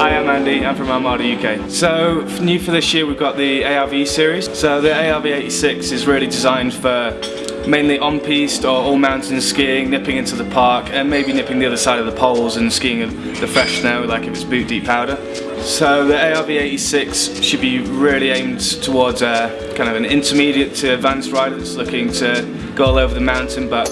Andy, I'm from Armada UK. So, new for this year we've got the ARV series. So the ARV 86 is really designed for mainly on-piste or all-mountain skiing, nipping into the park and maybe nipping the other side of the poles and skiing the fresh snow like if it's boot deep powder. So the ARV86 should be really aimed towards a, kind of an intermediate to advanced rider that's looking to go all over the mountain but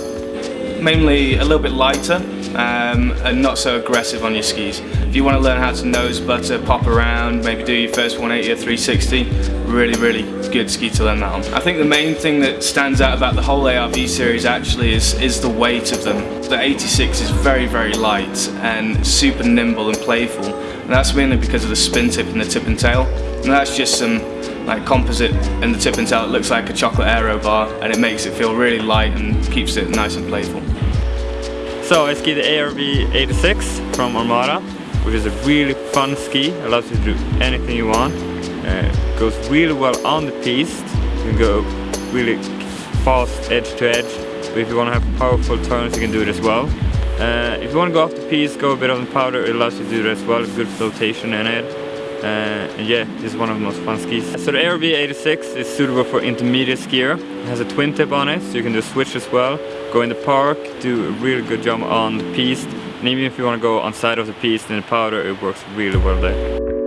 mainly a little bit lighter um, and not so aggressive on your skis. If you want to learn how to nose butter, pop around, maybe do your first 180 or 360, really, really good ski to learn that on. I think the main thing that stands out about the whole ARV series actually is, is the weight of them. The 86 is very, very light and super nimble and playful. And that's mainly because of the spin tip and the tip and tail. And that's just some like composite in the tip and tail. It looks like a chocolate aero bar and it makes it feel really light and keeps it nice and playful. So I ski the ARV 86 from Armada, which is a really fun ski, allows you to do anything you want. Uh, goes really well on the piste, you can go really fast edge to edge, but if you want to have powerful turns you can do it as well. Uh, if you want to go off the piste, go a bit on the powder, it allows you to do that as well, good flotation in it. Uh, yeah, this is one of the most fun skis. So the ARV 86 is suitable for intermediate skier. It has a twin tip on it, so you can do a switch as well. Go in the park, do a really good job on the piste. And even if you want to go on side of the piste in the powder, it works really well there.